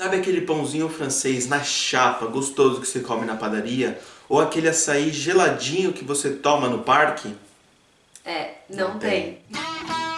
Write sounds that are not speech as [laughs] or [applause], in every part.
Sabe aquele pãozinho francês na chapa, gostoso que você come na padaria? Ou aquele açaí geladinho que você toma no parque? É, não, não tem. tem.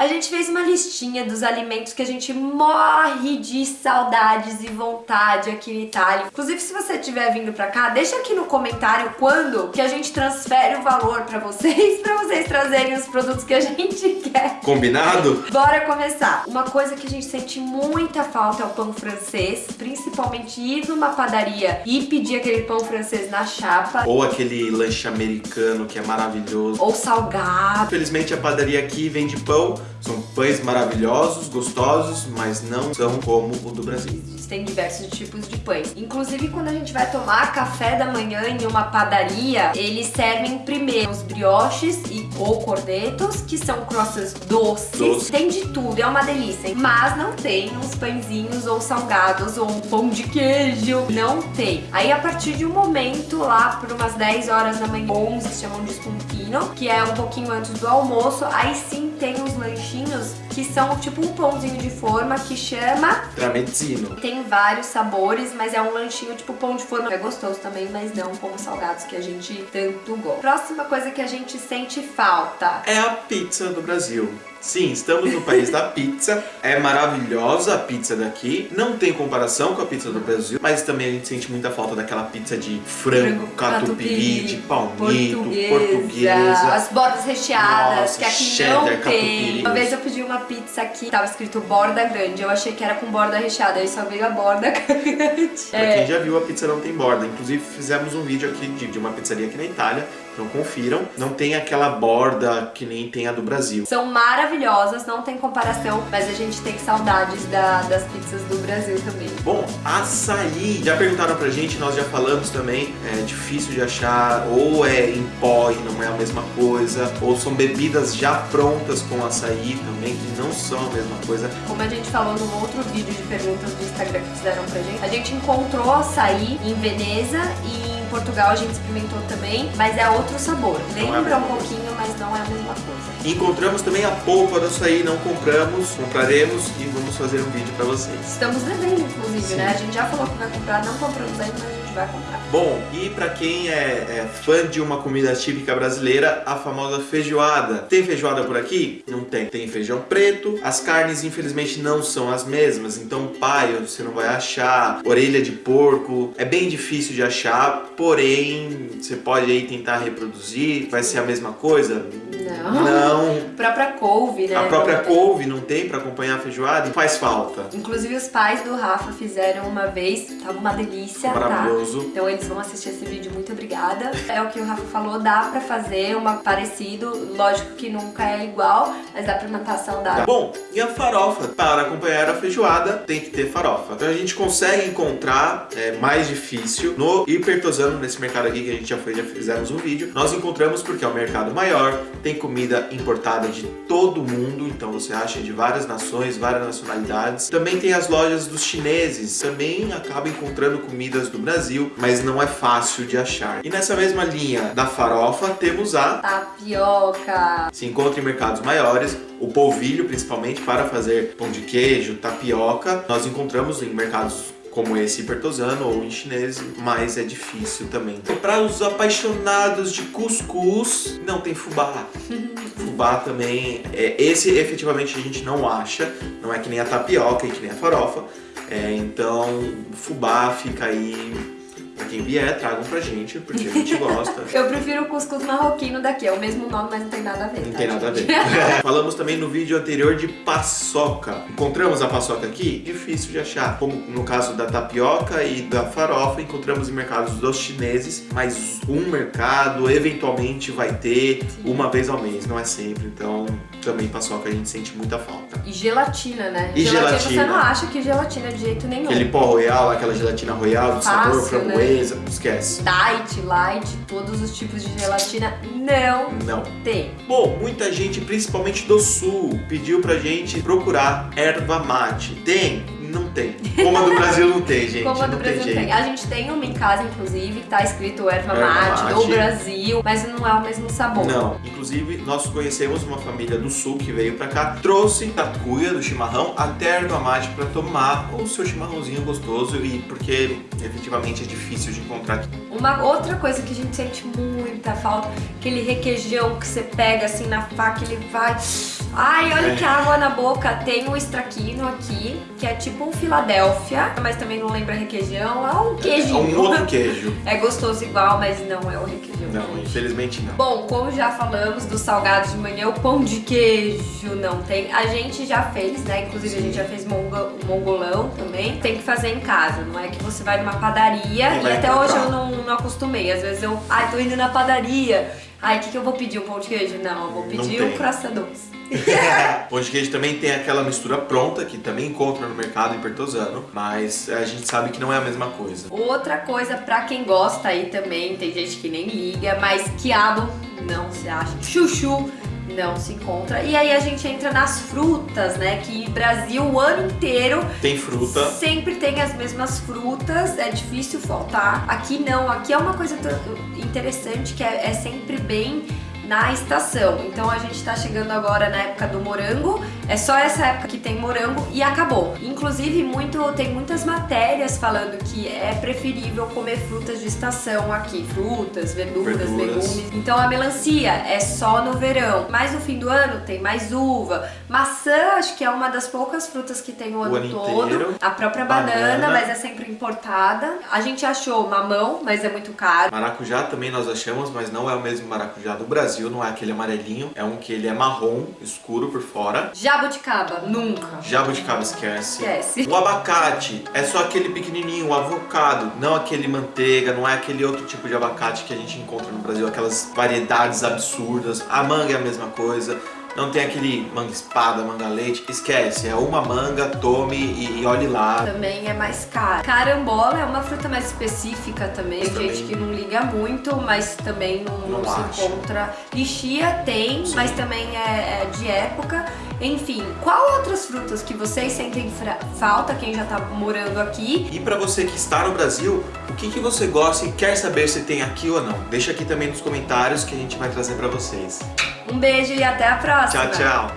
A gente fez uma listinha dos alimentos que a gente morre de saudades e vontade aqui na Itália. Inclusive, se você estiver vindo pra cá, deixa aqui no comentário quando que a gente transfere o valor pra vocês, [laughs] pra vocês trazerem os produtos que a gente [laughs] quer. Combinado? Bora começar. Uma coisa que a gente sente muita falta é o pão francês, principalmente ir numa padaria e pedir aquele pão francês na chapa. Ou aquele lanche americano que é maravilhoso. Ou salgado. Infelizmente a padaria aqui vende pão são pães maravilhosos, gostosos, mas não são como o do Brasil. Tem diversos tipos de pães. Inclusive, quando a gente vai tomar café da manhã em uma padaria, eles servem primeiro os brioches e, ou cornetos, que são croissants doces. Doce. Tem de tudo, é uma delícia. Mas não tem uns pãezinhos ou salgados ou um pão de queijo. Não tem. Aí, a partir de um momento, lá por umas 10 horas da manhã, 11, chamam de spuntino, que é um pouquinho antes do almoço, aí sim tem os lanchinhos que são tipo um pãozinho de forma que chama... Tramezzino. Tem vários sabores, mas é um lanchinho tipo pão de forma. É gostoso também, mas não como salgados que a gente tanto gosta. Próxima coisa que a gente sente falta. É a pizza do Brasil. Sim, estamos no país da pizza. É maravilhosa a pizza daqui. Não tem comparação com a pizza do Brasil, mas também a gente sente muita falta daquela pizza de frango, catupiry, de palmito, portuguesa, portuguesa. As bordas recheadas, Nossa, que aqui não tem. Uma vez eu pedi uma pizza aqui, tava escrito borda grande. Eu achei que era com borda recheada, aí só veio a borda [laughs] grande. Pra é. quem já viu, a pizza não tem borda. Inclusive, fizemos um vídeo aqui de, de uma pizzaria aqui na Itália então confiram. Não tem aquela borda que nem tem a do Brasil. São maravilhosas, não tem comparação, mas a gente tem saudades da, das pizzas do Brasil também. Bom, açaí. Já perguntaram pra gente, nós já falamos também, é difícil de achar, ou é em pó e não é a mesma coisa, ou são bebidas já prontas com açaí também, que não são a mesma coisa. Como a gente falou num outro vídeo de perguntas do Instagram que fizeram pra gente, a gente encontrou açaí em Veneza e Portugal a gente experimentou também, mas é outro sabor. É Lembra um pouquinho, mas não é a mesma coisa. Encontramos também a polpa do açaí, não compramos, compraremos e vamos fazer um vídeo pra vocês. Estamos devendo, inclusive, Sim. né? A gente já falou que vai comprar, não compramos ainda, mas a gente vai comprar. Bom, e pra quem é, é fã de uma comida típica brasileira, a famosa feijoada. Tem feijoada por aqui? Não tem. Tem feijão preto, as carnes infelizmente não são as mesmas, então paio você não vai achar, orelha de porco, é bem difícil de achar, porém você pode aí tentar reproduzir, vai ser a mesma coisa? Não. Não. A própria couve, né? A própria couve não tem pra acompanhar a feijoada e faz falta. Inclusive os pais do Rafa fizeram uma vez, tava uma delícia, tá? Maravilhoso. Tá? Então eles vão assistir esse vídeo, muito obrigada. É o que o Rafa falou, dá pra fazer uma parecido, lógico que nunca é igual, mas dá pra matar a saudade. Bom, e a farofa? Para acompanhar a feijoada, tem que ter farofa. Então a gente consegue encontrar, é mais difícil, no Hipertosano, nesse mercado aqui que a gente já foi, já fizemos um vídeo, nós encontramos porque é o mercado maior, tem comida importada de todo mundo, então você acha de várias nações, várias nacionalidades. Também tem as lojas dos chineses, também acaba encontrando comidas do Brasil, mas não é fácil de achar. E nessa mesma linha da farofa, temos a tapioca. Se encontra em mercados maiores, o polvilho principalmente para fazer pão de queijo, tapioca. Nós encontramos em mercados como esse hipertosano ou em chinês, mas é difícil também. Então, para os apaixonados de cuscuz, não tem fubá. [laughs] fubá também, é, esse efetivamente a gente não acha, não é que nem a tapioca e que nem a farofa. É, então, fubá fica aí quem vier, tragam pra gente, porque a gente gosta. [laughs] Eu prefiro o cuscuz marroquino daqui, é o mesmo nome, mas não tem nada a ver. Não tá, tem nada a ver. [laughs] Falamos também no vídeo anterior de paçoca. Encontramos a paçoca aqui? Difícil de achar. Como no caso da tapioca e da farofa, encontramos em mercados dos chineses, mas um mercado eventualmente vai ter Sim. uma vez ao mês, não é sempre. Então, também paçoca a gente sente muita falta. E gelatina, né? E gelatina. gelatina. Você não acha que gelatina é de jeito nenhum. Aquele pó royal, aquela gelatina royal de sabor framboesa. Né? Beleza, esquece. Diet, light, todos os tipos de gelatina, não, não tem. Bom, muita gente, principalmente do sul, pediu pra gente procurar erva mate. Tem? Não tem. Como a do Brasil não tem, gente. Como a do não Brasil tem tem. A gente tem uma em casa, inclusive, que tá escrito erva Erva mate do mate. Brasil, mas não é o mesmo sabor. Não, inclusive nós conhecemos uma família do sul que veio pra cá, trouxe tacuia do chimarrão até a erva mate pra tomar o seu chimarrãozinho gostoso e porque efetivamente é difícil de encontrar aqui. Uma outra coisa que a gente sente muita falta, aquele requeijão que você pega assim na faca, ele vai. Ai, olha É. que água na boca. Tem um extraquino aqui, que é tipo um Filadélfia, mas também não lembra requeijão, é um É queijinho. um outro [laughs] queijo. É gostoso igual, mas não é o requeijão. Não, infelizmente não. Bom, como já falamos dos salgados de manhã, o pão de queijo não tem. A gente já fez, né? Inclusive a gente já fez mongo- mongolão também. Tem que fazer em casa, não é que você vai numa padaria E e, até hoje eu não, não acostumei. Às vezes eu, ai, tô indo na padaria. Ai, o que, que eu vou pedir? Um pão de queijo? Não, eu vou pedir um croissant doce. [laughs] Pão de queijo também tem aquela mistura pronta que também encontra no mercado em Pertosano, mas a gente sabe que não é a mesma coisa. Outra coisa pra quem gosta aí também, tem gente que nem liga, mas quiabo não se acha. Chuchu não se encontra. E aí a gente entra nas frutas, né? Que Brasil o ano inteiro Tem fruta, Sempre tem as mesmas frutas, é difícil faltar. Aqui não, aqui é uma coisa interessante que é, é sempre bem na estação. Então a gente tá chegando agora na época do morango, é só essa época que tem morango e acabou. Inclusive, muito, tem muitas matérias falando que é preferível comer frutas de estação aqui, frutas, verduras, Verduras. legumes. Então a melancia é só no verão, mas no fim do ano tem mais uva. Maçã, acho que é uma das poucas frutas que tem o ano, ano todo. inteiro. A própria banana, Banana. mas é sempre importada. A gente achou mamão, mas é muito caro. Maracujá também nós achamos, mas não é o mesmo maracujá do Brasil, não é aquele amarelinho, é um que ele é marrom, escuro por fora. Jabuticaba, nunca. Jabuticaba esquece. Esquece. O abacate é só aquele pequenininho, o avocado, não aquele manteiga, não é aquele outro tipo de abacate que a gente encontra no Brasil, aquelas variedades absurdas. A manga é a mesma coisa. Não tem aquele manga espada, manga leite, esquece, é uma manga, tome e, e olhe lá. Também é mais caro. Carambola é uma fruta mais específica também. Tem gente que não liga muito, mas também não, não Não se encontra. Lixia tem, Sim. mas também é, é de época. Enfim, qual outras frutas que vocês sentem falta, quem já tá morando aqui? E pra você que está no Brasil, o que, que você gosta e quer saber se tem aqui ou não? Deixa aqui também nos comentários que a gente vai trazer pra vocês. Um beijo e até a próxima! Tchau, tchau!